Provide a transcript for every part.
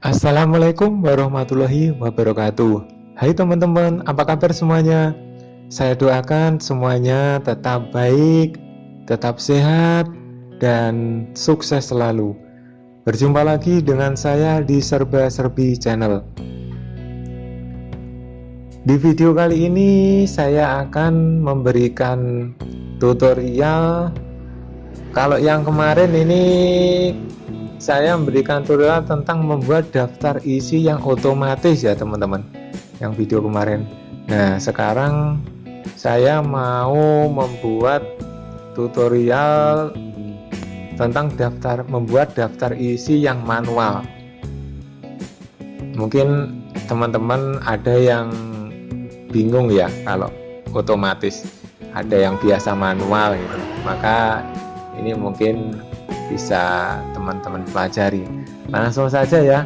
Assalamualaikum warahmatullahi wabarakatuh. Hai teman-teman, apa kabar semuanya? Saya doakan semuanya tetap baik, tetap sehat, dan sukses selalu. Berjumpa lagi dengan saya di Serba Serbi Channel. Di video kali ini saya akan memberikan tutorial. Kalau yang kemarin ini saya memberikan tutorial tentang membuat daftar isi yang otomatis ya teman-teman yang video kemarin. Nah sekarang saya mau membuat tutorial tentang daftar membuat daftar isi yang manual. Mungkin teman-teman ada yang bingung ya kalau otomatis ada yang biasa manual gitu. Maka ini mungkin bisa teman-teman pelajari. Langsung saja ya.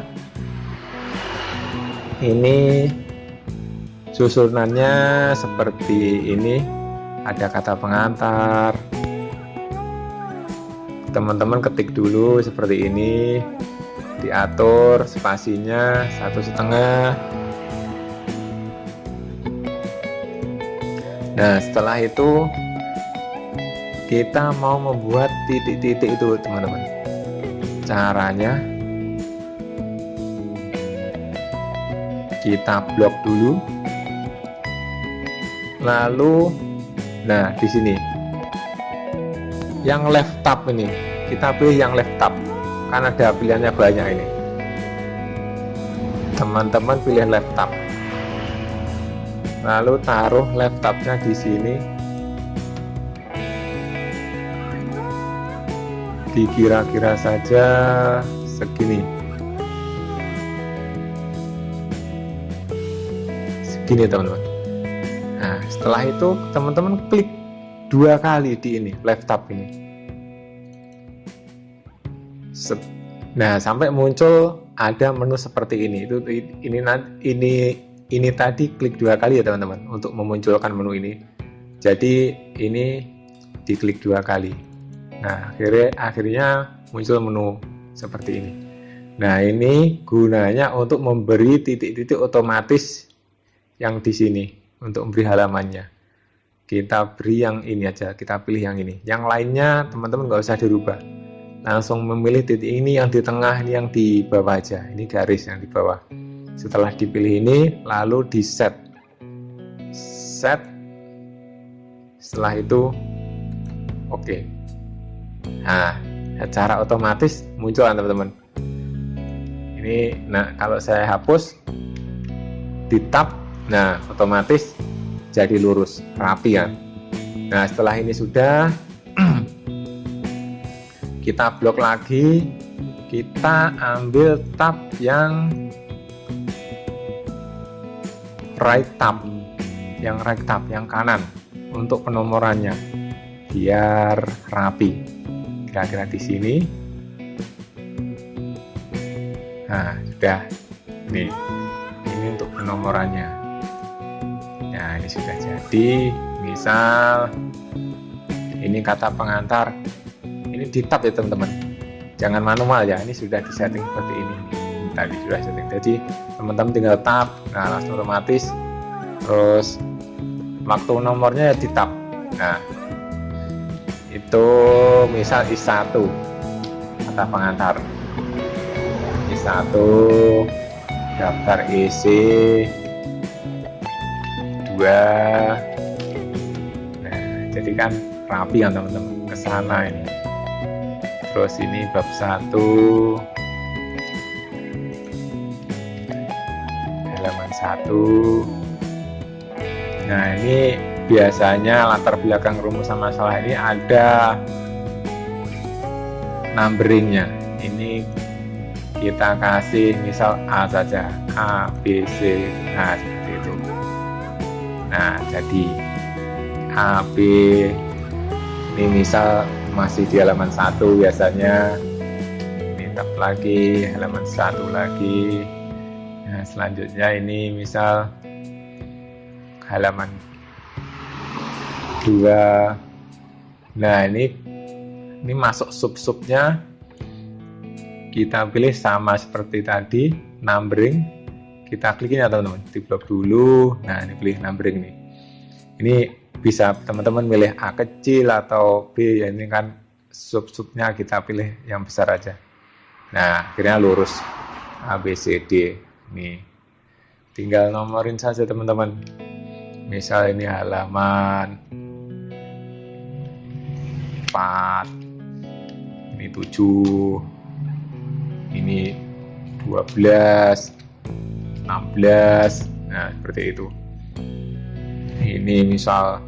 Ini susunannya seperti ini. Ada kata pengantar. Teman-teman ketik dulu seperti ini. Diatur spasinya satu setengah. Nah setelah itu kita mau membuat titik-titik itu teman-teman. Caranya kita blok dulu. Lalu nah di sini. Yang left tab ini. Kita pilih yang left tab karena ada pilihannya banyak ini. Teman-teman pilih left tab. Lalu taruh left tabnya di sini dikira-kira saja segini. Segini teman-teman. Nah setelah itu teman-teman klik dua kali di ini left tab ini nah sampai muncul ada menu seperti ini. Itu ini ini ini tadi klik dua kali ya teman-teman untuk memunculkan menu ini. Jadi ini diklik dua kali Nah, akhirnya akhirnya muncul menu seperti ini. Nah, ini gunanya untuk memberi titik-titik otomatis yang di sini untuk memberi halamannya. Kita beri yang ini aja, kita pilih yang ini. Yang lainnya teman-teman nggak usah dirubah. Langsung memilih titik ini yang di tengah, ini yang di bawah aja. Ini garis yang di bawah. Setelah dipilih ini, lalu di set. Set. Setelah itu, oke. Okay nah secara otomatis muncul teman-teman. Ini nah kalau saya hapus di tab nah otomatis jadi lurus rapi kan? Nah setelah ini sudah kita blok lagi kita ambil tab yang right tab yang right tab yang kanan untuk penomorannya biar rapi kira-kira di sini nah sudah. Nih ini untuk penomorannya. Nah ini sudah jadi. Misal ini kata pengantar. Ini di tab ya teman-teman. Jangan manual ya ini sudah disetting seperti ini. Tadi sudah setting. Jadi teman-teman tinggal tab nah langsung otomatis. Terus waktu nomornya ya di tab nah itu misal I1 kata pengantar. I1 daftar isi. 2 nah jadi kan rapi kan teman-teman ke sana ini. Terus ini bab 1 halaman 1 nah ini biasanya latar belakang rumusan masalah ini ada numberingnya. Ini kita kasih misal A saja A B C nah seperti itu. Nah jadi A B ini misal masih di halaman satu biasanya. Ini tab lagi halaman satu lagi. Nah selanjutnya ini misal halaman dua. Nah ini ini masuk sub-subnya. Kita pilih sama seperti tadi numbering. Kita klik ya teman-teman. Di blok dulu. Nah ini pilih numbering nih. Ini bisa teman-teman milih A kecil atau B. Ya ini kan sub-subnya kita pilih yang besar aja. Nah akhirnya lurus. A B C D. Nih. Tinggal nomorin saja teman-teman. Misal ini halaman 4 ini 7 ini 12 16 nah seperti itu. Ini misal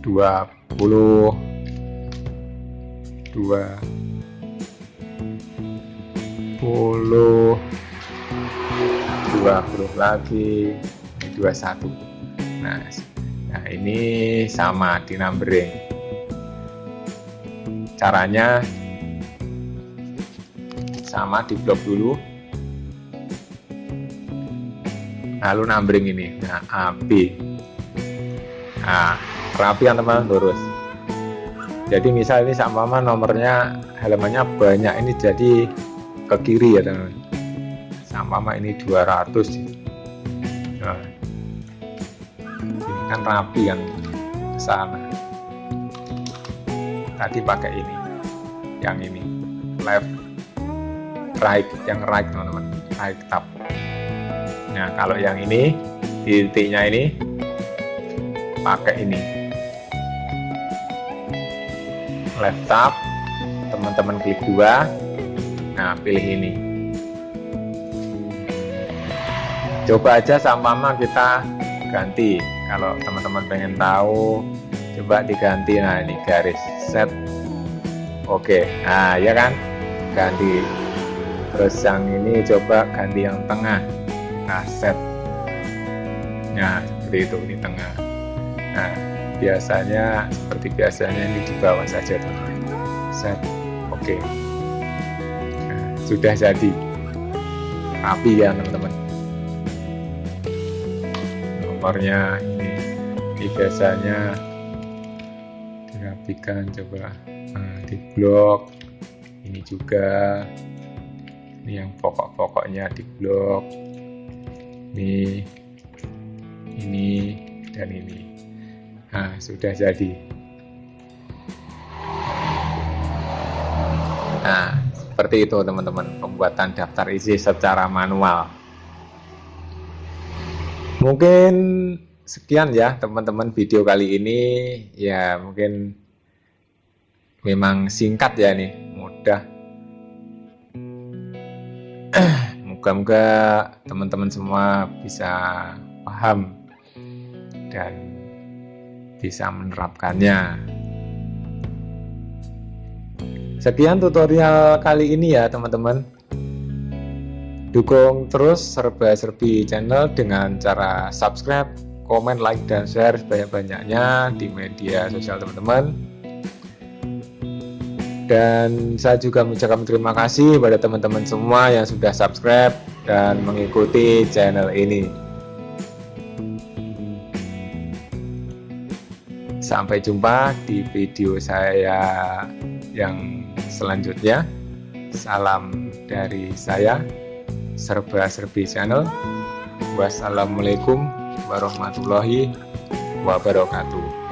20 2 20 20 lagi 21 nah nah ini sama di numbering caranya sama di blok dulu. Lalu numbering ini. Nah AB nah rapian teman lurus. Jadi misal ini sama nomornya halamannya banyak. Ini jadi ke kiri ya teman. Sama ini 200 nah, ini kan rapi kan sana tadi pakai ini. Yang ini. Left right. Yang right teman-teman. Right tab nah kalau yang ini titiknya ini pakai ini. Left tab teman-teman klik dua. Nah pilih ini. Coba aja sama kita ganti. Kalau teman-teman pengen tahu coba diganti. Nah ini garis set. Oke. Nah ya kan? Ganti. Terus yang ini coba ganti yang tengah. Nah set. Nah seperti itu di tengah. Nah biasanya seperti biasanya ini di bawah saja teman set. Oke. Sudah jadi. Rapi ya teman-teman. Nomornya ini, ini biasanya dirapikan coba nah, di blok. Ini juga. Ini yang pokok-pokoknya di blok. Ini ini dan ini. Nah sudah jadi. Nah seperti itu teman-teman pembuatan daftar isi secara manual. Mungkin sekian ya teman-teman video kali ini. Ya mungkin memang singkat ya nih mudah. Moga-moga teman-teman semua bisa paham dan bisa menerapkannya. Sekian tutorial kali ini ya teman-teman. Dukung terus serba-serbi channel dengan cara subscribe, komen, like, dan share sebanyak-banyaknya di media sosial teman-teman. Dan saya juga mengucapkan terima kasih pada teman-teman semua yang sudah subscribe dan mengikuti channel ini. Sampai jumpa di video saya yang selanjutnya. Salam dari saya serba serbi channel. Wassalamualaikum warahmatullahi wabarakatuh